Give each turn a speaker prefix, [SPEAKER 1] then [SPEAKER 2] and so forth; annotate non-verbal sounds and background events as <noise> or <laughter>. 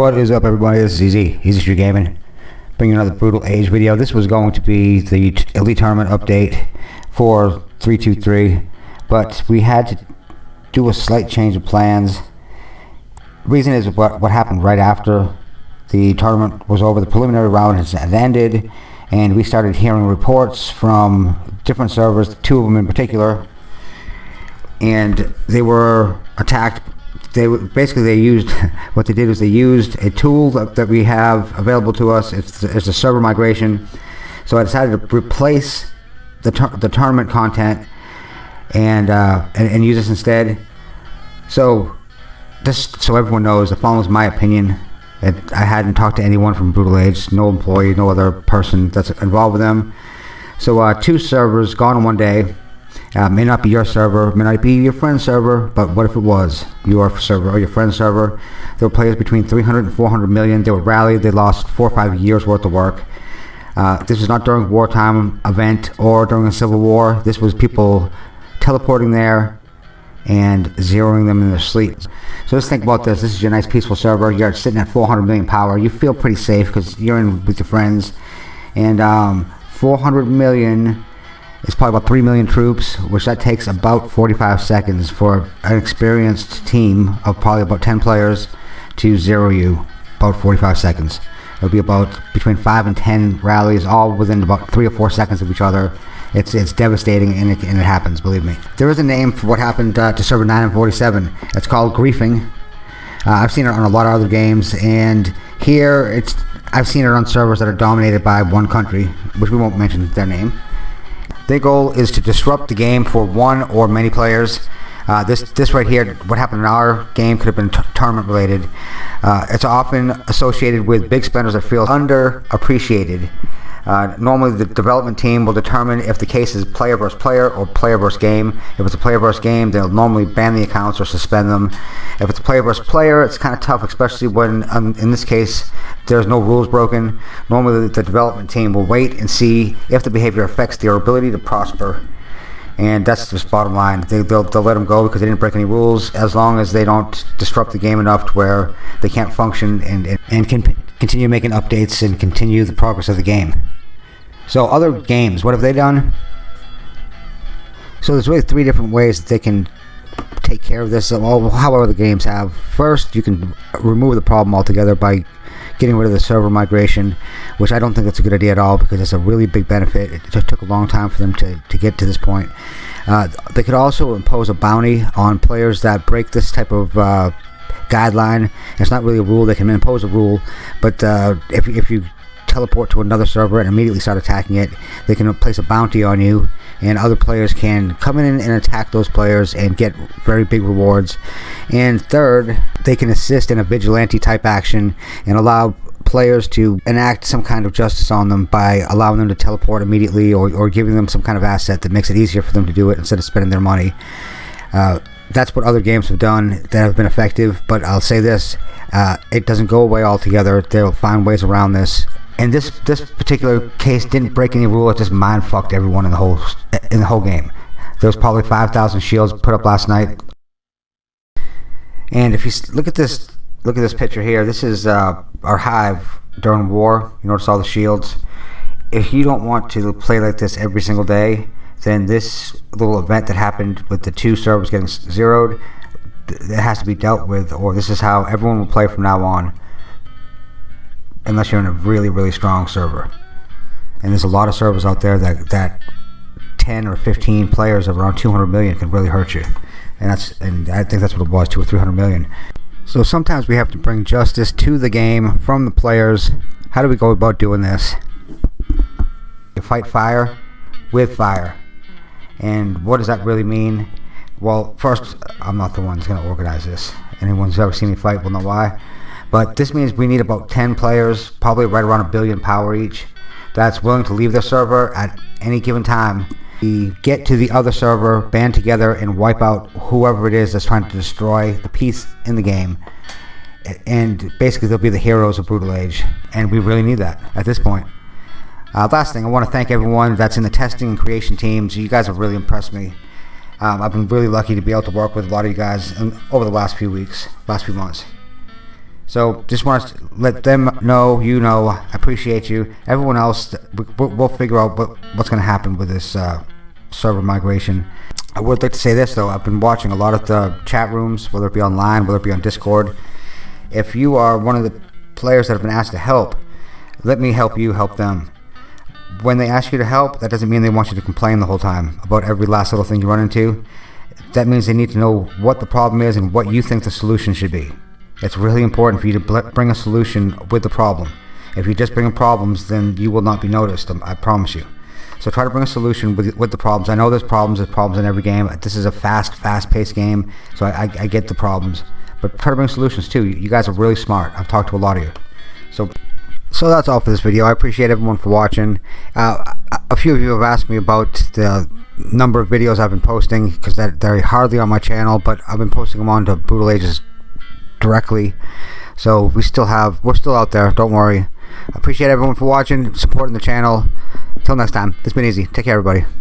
[SPEAKER 1] What is up, everybody? This is Easy, Easy Street Gaming. Bringing another Brutal Age video. This was going to be the Elite Tournament update for 323, but we had to do a slight change of plans. Reason is what, what happened right after the tournament was over. The preliminary round has ended, and we started hearing reports from different servers, two of them in particular, and they were attacked they basically they used <laughs> what they did was they used a tool that, that we have available to us. It's it's a server migration. So I decided to replace the the tournament content and, uh, and and use this instead. So this so everyone knows the following is my opinion. It, I hadn't talked to anyone from Brutal Age, no employee, no other person that's involved with them. So uh, two servers gone in one day. Uh, may not be your server, may not be your friend's server, but what if it was your server or your friend's server? There were players between 300 and 400 million. They were rallied. They lost four or five years worth of work. Uh, this was not during wartime event or during a civil war. This was people teleporting there and zeroing them in their sleep. So let's think about this. This is your nice peaceful server. You're sitting at 400 million power. You feel pretty safe because you're in with your friends. And um, 400 million is probably about 3 million troops, which that takes about 45 seconds for an experienced team of probably about 10 players to zero you. About 45 seconds. It'll be about between 5 and 10 rallies, all within about 3 or 4 seconds of each other. It's it's devastating and it, and it happens, believe me. There is a name for what happened uh, to server 9 and 47. It's called griefing. Uh, I've seen it on a lot of other games, and here it's I've seen it on servers that are dominated by one country, which we won't mention their name. Their goal is to disrupt the game for one or many players. Uh, this this right here, what happened in our game could have been tournament related. Uh, it's often associated with big spenders that feel underappreciated. Uh, normally, the development team will determine if the case is player versus player or player versus game. If it's a player versus game, they'll normally ban the accounts or suspend them. If it's a player versus player, it's kind of tough, especially when, um, in this case, there's no rules broken. Normally, the development team will wait and see if the behavior affects their ability to prosper. And that's just bottom line. They, they'll, they'll let them go because they didn't break any rules as long as they don't disrupt the game enough to where they can't function and, and, and can continue making updates and continue the progress of the game. So other games, what have they done? So there's really three different ways that they can take care of this. Well, however the games have. First, you can remove the problem altogether by getting rid of the server migration, which I don't think that's a good idea at all because it's a really big benefit. It just took a long time for them to, to get to this point. Uh, they could also impose a bounty on players that break this type of uh, guideline. It's not really a rule. They can impose a rule, but uh, if, if you teleport to another server and immediately start attacking it, they can place a bounty on you, and other players can come in and attack those players and get very big rewards. And third, they can assist in a vigilante type action and allow players to enact some kind of justice on them by allowing them to teleport immediately or, or giving them some kind of asset that makes it easier for them to do it instead of spending their money. Uh, that's what other games have done that have been effective, but I'll say this uh, it doesn't go away altogether. They'll find ways around this and this this particular case didn't break any rule. It just mind fucked everyone in the whole in the whole game. There was probably five thousand shields put up last night. And if you look at this, look at this picture here. This is uh, our hive during war. You notice all the shields. If you don't want to play like this every single day, then this little event that happened with the two servers getting zeroed, it has to be dealt with, or this is how everyone will play from now on unless you're in a really really strong server. And there's a lot of servers out there that that 10 or 15 players of around 200 million can really hurt you. And that's and I think that's what it was two or 300 million. So sometimes we have to bring justice to the game from the players. How do we go about doing this? You fight fire with fire. And what does that really mean? Well first I'm not the one who's going to organize this. Anyone who's ever seen me fight will know why but this means we need about 10 players, probably right around a billion power each, that's willing to leave the server at any given time. We get to the other server, band together, and wipe out whoever it is that's trying to destroy the peace in the game. And basically, they'll be the heroes of Brutal Age. And we really need that at this point. Uh, last thing, I want to thank everyone that's in the testing and creation teams. You guys have really impressed me. Um, I've been really lucky to be able to work with a lot of you guys over the last few weeks, last few months. So just want to let them know, you know, I appreciate you. Everyone else, we- we'll figure out what, what's going to happen with this uh, server migration. I would like to say this though. I've been watching a lot of the chat rooms, whether it be online, whether it be on Discord. If you are one of the players that have been asked to help, let me help you help them. When they ask you to help, that doesn't mean they want you to complain the whole time about every last little thing you run into. That means they need to know what the problem is and what you think the solution should be. It's really important for you to bring a solution with the problem. If you just bring problems, then you will not be noticed. um, I promise you. So try to bring a solution with, with the problems. I know there's problems. There's problems in every game. This is a fast, fast-paced game, so I, I, I get the problems. But try to bring solutions too. You, guys are really smart. I've talked to a lot of you. So so that's all for this video. I appreciate everyone for watching. Uh, a- few of you have asked me about the number of videos I've been posting because they're, hardly on my channel, but I've been posting them onto Brutal Ages directly. So we still have, we're still out there. Don't worry. Appreciate everyone for watching, supporting the channel. Until next time, it's been easy. Take care, everybody.